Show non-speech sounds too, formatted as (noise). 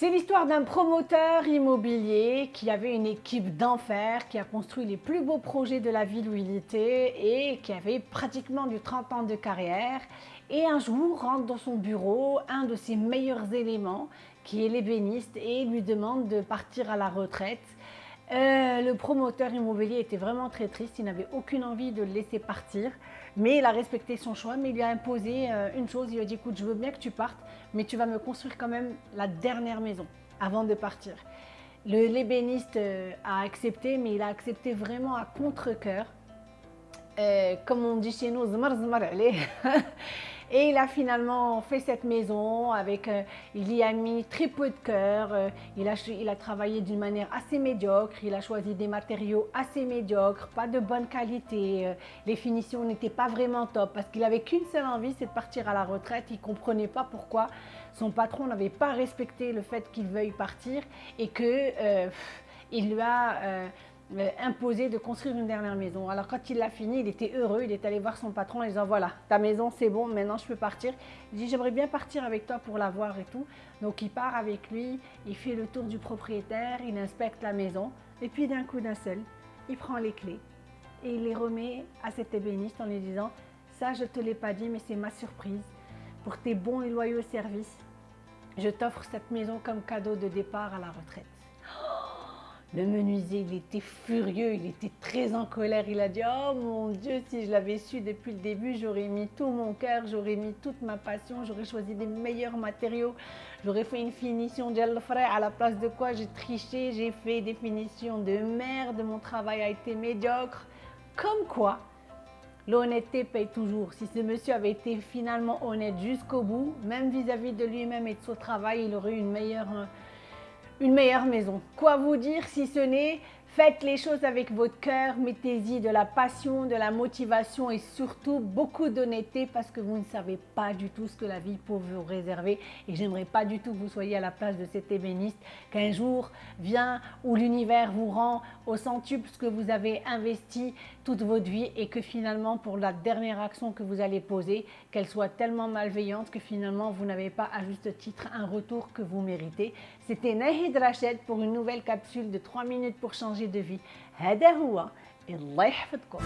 C'est l'histoire d'un promoteur immobilier qui avait une équipe d'enfer, qui a construit les plus beaux projets de la ville où il était et qui avait pratiquement du 30 ans de carrière. Et un jour rentre dans son bureau un de ses meilleurs éléments, qui est l'ébéniste, et lui demande de partir à la retraite. Euh, le promoteur immobilier était vraiment très triste, il n'avait aucune envie de le laisser partir, mais il a respecté son choix, mais il lui a imposé euh, une chose, il lui a dit écoute je veux bien que tu partes, mais tu vas me construire quand même la dernière maison avant de partir. L'ébéniste euh, a accepté, mais il a accepté vraiment à contre-coeur. comme on dit chez nous, zmar zmar (laughs) Et il a finalement fait cette maison avec, euh, il y a mis très peu de cœur, euh, il, a, il a travaillé d'une manière assez médiocre, il a choisi des matériaux assez médiocres, pas de bonne qualité, euh, les finitions n'étaient pas vraiment top parce qu'il avait qu'une seule envie, c'est de partir à la retraite, il comprenait pas pourquoi son patron n'avait pas respecté le fait qu'il veuille partir et que lui a imposé de construire une dernière maison. Alors quand il l'a fini, il était heureux, il est allé voir son patron en disant voilà, ta maison c'est bon, maintenant je peux partir. Il dit j'aimerais bien partir avec toi pour la voir et tout. Donc il part avec lui, il fait le tour du propriétaire, il inspecte la maison et puis d'un coup d'un seul, il prend les clés et il les remet à cet ébéniste en lui disant ça je te l'ai pas dit mais c'est ma surprise pour tes bons et loyaux services. Je t'offre cette maison comme cadeau de départ à la retraite. Le menuisier, il était furieux, il était très en colère. Il a dit Oh mon Dieu, si je l'avais su depuis le début, j'aurais mis tout mon cœur, j'aurais mis toute ma passion, j'aurais choisi des meilleurs matériaux, j'aurais fait une finition de à la place de quoi j'ai triché, j'ai fait des finitions de merde, mon travail a été médiocre. Comme quoi, l'honnêteté paye toujours. Si ce monsieur avait été finalement honnête jusqu'au bout, même vis-à-vis -vis de lui-même et de son travail, il aurait eu une meilleure une meilleure maison. Quoi vous dire si ce n'est Faites les choses avec votre cœur, mettez-y de la passion, de la motivation et surtout beaucoup d'honnêteté parce que vous ne savez pas du tout ce que la vie peut vous réserver et j'aimerais pas du tout que vous soyez à la place de cet ébéniste, qu'un jour vient où l'univers vous rend au centuple ce que vous avez investi toute votre vie et que finalement pour la dernière action que vous allez poser, qu'elle soit tellement malveillante que finalement vous n'avez pas à juste titre un retour que vous méritez. C'était Nahid Rached pour une nouvelle capsule de 3 minutes pour changer شارجي دو في هذا هو الله يحفظكم